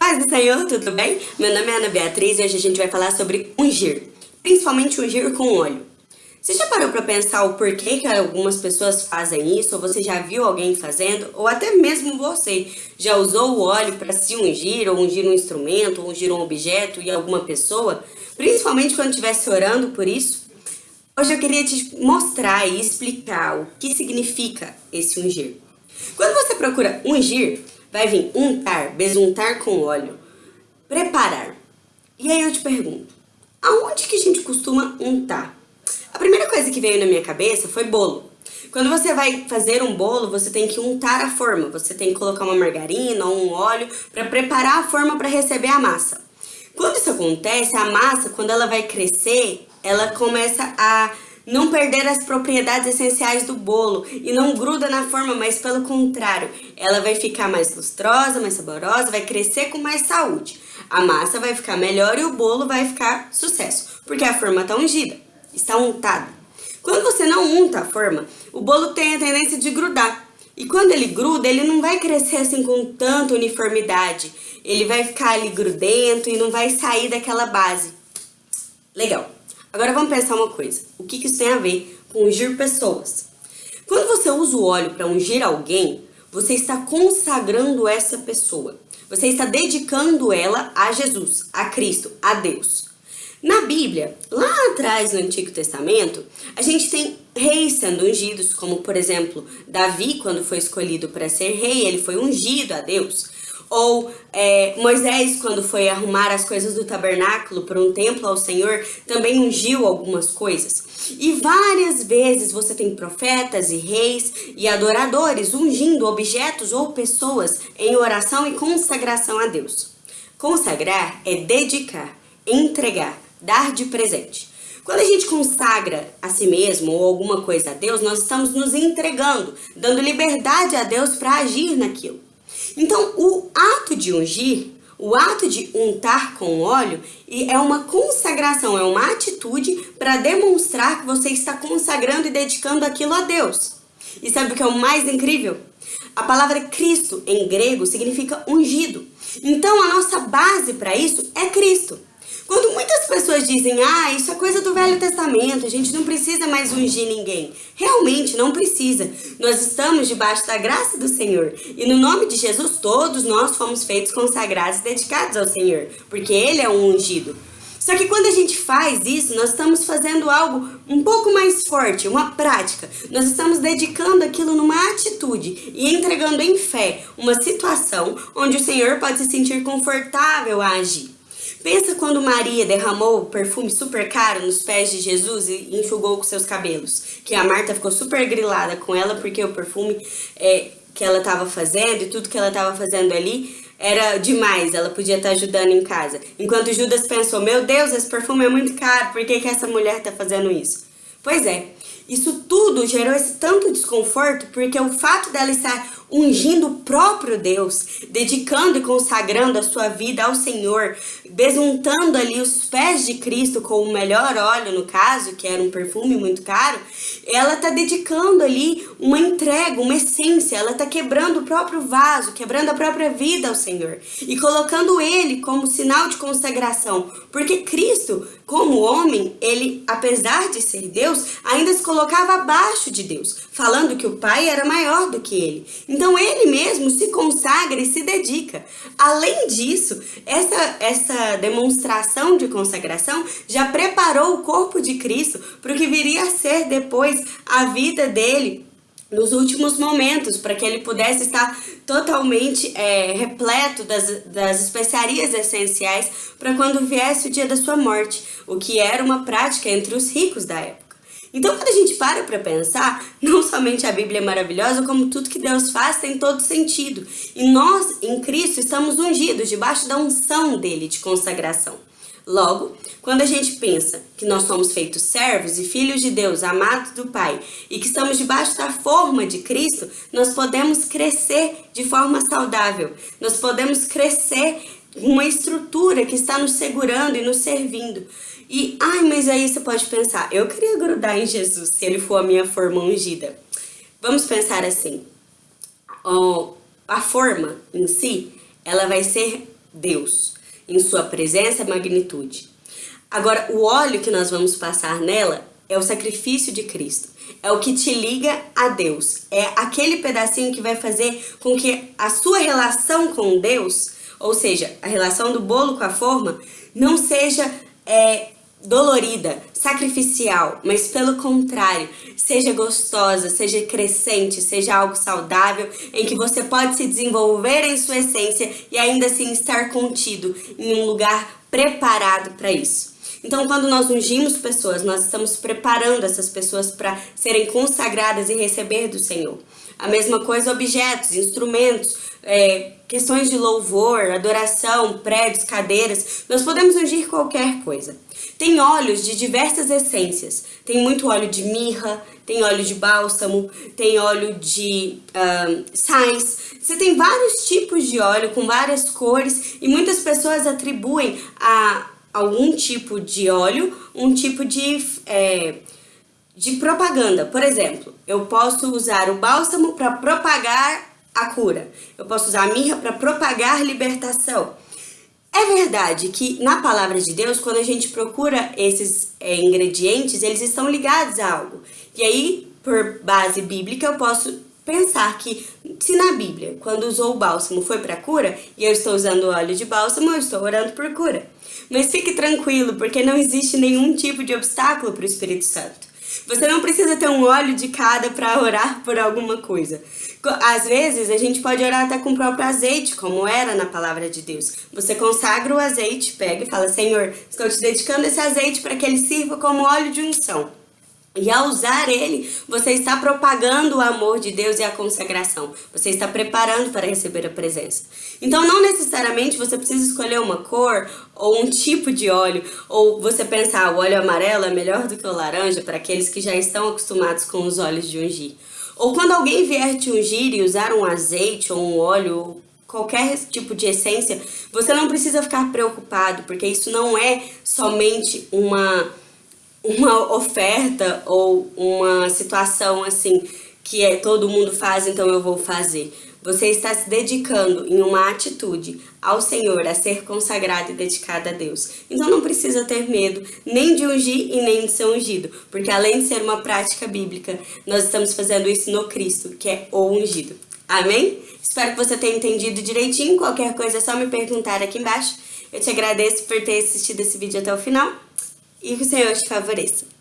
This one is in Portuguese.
Paz do Senhor, tudo bem? Meu nome é Ana Beatriz e hoje a gente vai falar sobre ungir, principalmente ungir com óleo. Você já parou para pensar o porquê que algumas pessoas fazem isso, ou você já viu alguém fazendo, ou até mesmo você já usou o óleo para se ungir, ou ungir um instrumento, ou ungir um objeto e alguma pessoa, principalmente quando estivesse orando por isso? Hoje eu queria te mostrar e explicar o que significa esse ungir. Quando você procura ungir, vai vir untar, besuntar com óleo, preparar. E aí eu te pergunto, aonde que a gente costuma untar? A primeira coisa que veio na minha cabeça foi bolo. Quando você vai fazer um bolo, você tem que untar a forma. Você tem que colocar uma margarina ou um óleo para preparar a forma para receber a massa. Quando isso acontece, a massa, quando ela vai crescer, ela começa a não perder as propriedades essenciais do bolo e não gruda na forma, mas pelo contrário, ela vai ficar mais lustrosa, mais saborosa, vai crescer com mais saúde. A massa vai ficar melhor e o bolo vai ficar sucesso, porque a forma está ungida, está untada. Quando você não unta a forma, o bolo tem a tendência de grudar. E quando ele gruda, ele não vai crescer assim com tanta uniformidade. Ele vai ficar ali grudento e não vai sair daquela base. Legal. Agora vamos pensar uma coisa. O que, isso tem a ver com ungir pessoas? Quando você usa o óleo para ungir alguém, você está consagrando essa pessoa. Você está dedicando ela a Jesus, a Cristo, a Deus. Na Bíblia, lá atrás no Antigo Testamento, a gente tem reis sendo ungidos, como por exemplo, Davi, quando foi escolhido para ser rei, ele foi ungido a Deus. Ou é, Moisés, quando foi arrumar as coisas do tabernáculo para um templo ao Senhor, também ungiu algumas coisas. E várias vezes você tem profetas e reis e adoradores ungindo objetos ou pessoas em oração e consagração a Deus. Consagrar é dedicar, entregar, dar de presente. Quando a gente consagra a si mesmo ou alguma coisa a Deus, nós estamos nos entregando, dando liberdade a Deus para agir naquilo. Então, o ato de ungir, o ato de untar com óleo, é uma consagração, é uma atitude para demonstrar que você está consagrando e dedicando aquilo a Deus. E sabe o que é o mais incrível? A palavra Cristo em grego significa ungido. Então, a nossa base para isso é Cristo. Quando muitas pessoas dizem, ah, isso é coisa do Velho Testamento, a gente não precisa mais ungir ninguém. Realmente não precisa. Nós estamos debaixo da graça do Senhor. E no nome de Jesus, todos nós fomos feitos consagrados e dedicados ao Senhor, porque Ele é um ungido. Só que quando a gente faz isso, nós estamos fazendo algo um pouco mais forte, uma prática. Nós estamos dedicando aquilo numa atitude e entregando em fé uma situação onde o Senhor pode se sentir confortável a agir. Pensa quando Maria derramou perfume super caro nos pés de Jesus e enxugou com seus cabelos. Que a Marta ficou super grilada com ela porque o perfume é, que ela estava fazendo e tudo que ela estava fazendo ali era demais, ela podia estar tá ajudando em casa. Enquanto Judas pensou, meu Deus, esse perfume é muito caro, por que, que essa mulher está fazendo isso? Pois é, isso tudo gerou esse tanto desconforto porque o fato dela estar ungindo o próprio Deus, dedicando e consagrando a sua vida ao Senhor, besuntando ali os pés de Cristo com o melhor óleo, no caso, que era um perfume muito caro, ela está dedicando ali uma entrega, uma essência, ela está quebrando o próprio vaso, quebrando a própria vida ao Senhor e colocando ele como sinal de consagração, porque Cristo, como homem, ele, apesar de ser Deus, ainda se colocava abaixo de Deus, falando que o Pai era maior do que ele. Então ele mesmo se consagra e se dedica. Além disso, essa, essa demonstração de consagração já preparou o corpo de Cristo para o que viria a ser depois a vida dele nos últimos momentos, para que ele pudesse estar totalmente é, repleto das, das especiarias essenciais para quando viesse o dia da sua morte, o que era uma prática entre os ricos da época. Então, quando a gente para para pensar, não somente a Bíblia é maravilhosa, como tudo que Deus faz tem todo sentido. E nós, em Cristo, estamos ungidos debaixo da unção dele de consagração. Logo, quando a gente pensa que nós somos feitos servos e filhos de Deus, amados do Pai, e que estamos debaixo da forma de Cristo, nós podemos crescer de forma saudável. Nós podemos crescer uma estrutura que está nos segurando e nos servindo. E, ai, mas aí você pode pensar, eu queria grudar em Jesus se ele for a minha forma ungida. Vamos pensar assim, a forma em si, ela vai ser Deus, em sua presença e magnitude. Agora, o óleo que nós vamos passar nela é o sacrifício de Cristo. É o que te liga a Deus. É aquele pedacinho que vai fazer com que a sua relação com Deus, ou seja, a relação do bolo com a forma, não seja é, dolorida, sacrificial, mas pelo contrário, seja gostosa, seja crescente, seja algo saudável, em que você pode se desenvolver em sua essência e ainda assim estar contido em um lugar preparado para isso. Então, quando nós ungimos pessoas, nós estamos preparando essas pessoas para serem consagradas e receber do Senhor. A mesma coisa objetos, instrumentos, é, questões de louvor, adoração, prédios, cadeiras. Nós podemos ungir qualquer coisa. Tem óleos de diversas essências. Tem muito óleo de mirra, tem óleo de bálsamo, tem óleo de sais. Você tem vários tipos de óleo com várias cores e muitas pessoas atribuem a algum tipo de óleo um tipo de, é, de propaganda. Por exemplo, eu posso usar o bálsamo para propagar a cura. Eu posso usar a mirra para propagar libertação. É verdade que na palavra de Deus, quando a gente procura esses é, ingredientes, eles estão ligados a algo. E aí, por base bíblica, eu posso pensar que se na Bíblia, quando usou o bálsamo foi para cura, e eu estou usando óleo de bálsamo, eu estou orando por cura. Mas fique tranquilo, porque não existe nenhum tipo de obstáculo para o Espírito Santo. Você não precisa ter um óleo de cada para orar por alguma coisa. Às vezes, a gente pode orar até com o próprio azeite, como era na palavra de Deus. Você consagra o azeite, pega e fala, Senhor, estou te dedicando esse azeite para que ele sirva como óleo de unção. E ao usar ele, você está propagando o amor de Deus e a consagração. Você está preparando para receber a presença. Então, não necessariamente você precisa escolher uma cor ou um tipo de óleo, ou você pensar, ah, o óleo amarelo é melhor do que o laranja para aqueles que já estão acostumados com os óleos de ungir. Ou quando alguém vier te ungir e usar um azeite ou um óleo, qualquer tipo de essência, você não precisa ficar preocupado, porque isso não é somente uma uma oferta ou uma situação assim que é todo mundo faz, então eu vou fazer. Você está se dedicando em uma atitude ao Senhor, a ser consagrado e dedicado a Deus. Então não precisa ter medo nem de ungir e nem de ser ungido, porque além de ser uma prática bíblica, nós estamos fazendo isso no Cristo, que é o ungido. Amém? Espero que você tenha entendido direitinho. Qualquer coisa é só me perguntar aqui embaixo. Eu te agradeço por ter assistido esse vídeo até o final e que o Senhor te favoreça.